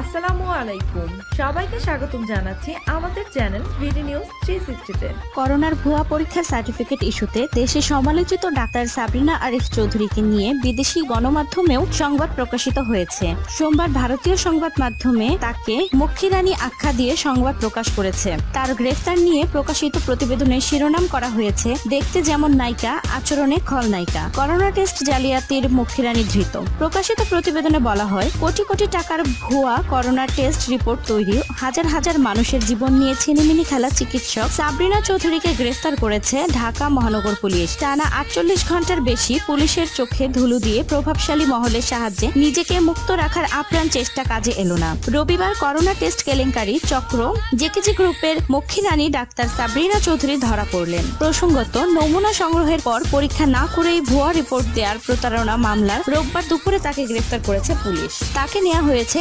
আসসালামু আলাইকুম। সবাইকে স্বাগতম জানাচ্ছি আমাদের চ্যানেল ভিডি নিউজ থ্রি সিক্সটিতে। করোনার ভুয়া পরীক্ষার সার্টিফিকেট ইস্যুতে দেশে সমালোচিত ডাক্তার সাবরিনা আরিফ চৌধুরীকে নিয়ে বিদেশি গণমাধ্যমেও সংবাদ প্রকাশিত হয়েছে। সোমবার ভারতীয় সংবাদ মাধ্যমে তাকে মক্ষীরানী আখ্যা দিয়ে সংবাদ প্রকাশ করেছে। তার গ্রেফতার নিয়ে প্রকাশিত প্রতিবেদনের শিরোনাম করা হয়েছে, দেখতে যেমন নায়িকা, আচরণে খলনায়িকা করোনা টেস্ট জালিয়াতির মক্ষীরানী ধৃত। প্রকাশিত প্রতিবেদনে বলা হয়, কোটি কোটি টাকার ভুয়া করোনা টেস্ট রিপোর্ট তৈরি। হাজার হাজার মানুষের জীবন নিয়ে ছিনিমিনি খেলা চিকিৎসক সাবরিনা চৌধুরীকে গ্রেফতার করেছে ঢাকা মহানগর পুলিশ। টানা আটচল্লিশ ঘণ্টার বেশি পুলিশের চোখে ধুলো দিয়ে প্রভাবশালী মহলের সাহায্যে নিজেকে মুক্ত রাখার আপ্রাণ চেষ্টা কাজে এলো না। রবিবার করোনা টেস্ট কেলেঙ্কারি চক্র জেকেজি গ্রুপের মক্ষীরানী ডাক্তার সাবরিনা চৌধুরী ধরা পড়লেন। প্রসঙ্গত, নমুনা সংগ্রহের পর পরীক্ষা না করেই ভুয়া রিপোর্ট দেওয়ার প্রতারণা মামলার রোববার দুপুরে তাকে গ্রেফতার করেছে পুলিশ। তাকে নেওয়া হয়েছে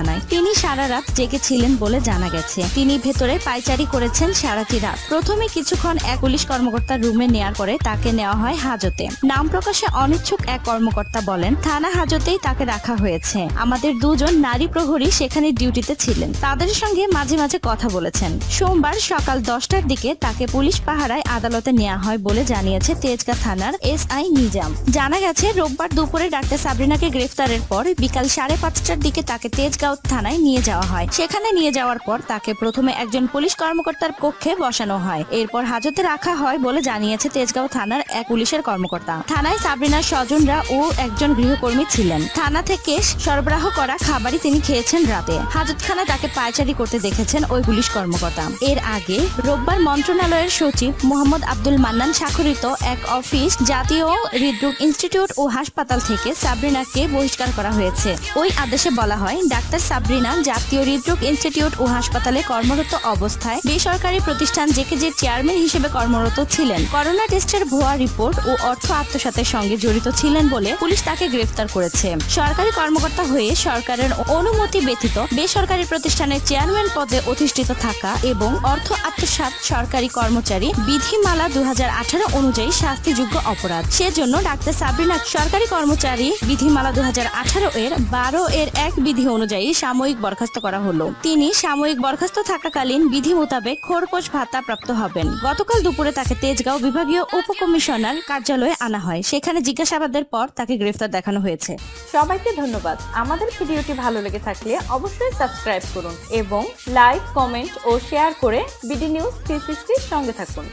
হাজতখানায় তিনি সারা রাত জেগেছিলেন বলে জানা গেছে। তিনি ভেতরে পাইচারি করেছেন সারাটি রাত। প্রথমে কিছুক্ষণ এক পুলিশ কর্মকর্তার রুমে নেয়ার পরে তাকে নেওয়া হয় হাজতে। নাম প্রকাশে অনিচ্ছুক এক কর্মকর্তা বলেন, থানা হাজতেই তাকে রাখা হয়েছে। আমাদের দুজন নারী প্রহরী সেখানে ডিউটিতে ছিলেন। তাদের সঙ্গে মাঝে মাঝে কথা বলেছেন। সোমবার সকাল দশটার দিকে তাকে পুলিশ পাহারায় আদালতে নেওয়া হয় বলে জানিয়েছে তেজগাঁ থানার এস আই নিজাম। জানা গেছে, রোববার দুপুরে ডাক্তার সাবরিনাকে গ্রেফতারের পর বিকাল সাড়ে পাঁচটার দিকে তাকে তেজগাঁও থানায় নিয়ে যাওয়া হয়। সেখানে নিয়ে যাওয়ার পর তাকে প্রথমে একজন পুলিশ কর্মকর্তার কক্ষে বসানো হয়। এরপর হাজতে রাখা হয় বলে জানিয়েছে তেজগাঁও থানার এক পুলিশের কর্মকর্তা। থানায় সাবরিনার স্বজনরা ও একজন গৃহকর্মী ছিলেন। থানা থেকে সরবরাহ করা খাবারই তিনি খেয়েছেন রাতে। হাজতখানায় তাকে পায়চারি করতে দেখেছেন ওই পুলিশ কর্মকর্তা। এর আগে রোববার মন্ত্রণালয়ের সচিব মোহাম্মদ আব্দুল মান্নান স্বাক্ষরিত এক অফিস জাতীয় হৃদরোগ ইনস্টিটিউট ও হাসপাতাল থেকে সাবরিনাকে বহিষ্কার করা হয়েছে। ওই আদেশে বলা হয়, ডাক্তার সাবরিনা জাতীয় হৃদরোগ ইনস্টিটিউট ও হাসপাতালে কর্মরত অবস্থায় বেসরকারি প্রতিষ্ঠান জেকেজের চেয়ারম্যান হিসেবে কর্মরত ছিলেন। করোনা টেস্টের ভুয়া রিপোর্ট ও অর্থ আত্মসাতের সঙ্গে জড়িত ছিলেন বলে পুলিশ তাকে গ্রেফতার করেছে। সরকারি কর্মকর্তা হয়ে সরকারের অনুমতি ব্যতীত বেসরকারি প্রতিষ্ঠানের চেয়ারম্যান পদে অধিষ্ঠিত থাকা এবং অর্থ আত্মসাত সরকারি কর্মচারী বিধিমালা দুই হাজার আঠারো অনুযায়ী শাস্তিযোগ্য অপরাধ। সেজন্য ডাক্তার সাবরিনা সরকারি কর্মচারী বিধিমালা দুই হাজার আঠারো এর বারো এর এক বিধি অনুযায়ী সাময়িক বরখাস্ত করা হলো। তিনি সাময়িক বরখাস্ত থাকাকালীন বিধি মোতাবেক খোরপোশ ভাতা প্রাপ্ত হবেন। গতকাল দুপুরে তাকে তেজগাঁও বিভাগীয় উপকমিশনার কার্যালয়ে আনা হয়। সেখানে জিজ্ঞাসাবাদের পর তাকে গ্রেফতার দেখানো হয়েছে। সবাইকে ধন্যবাদ। আমাদের ভিডিওটি ভালো লেগে থাকলে অবশ্যই সাবস্ক্রাইব করুন এবং লাইক, কমেন্ট ও শেয়ার করে বিডি নিউজ থ্রি সঙ্গে থাকুন।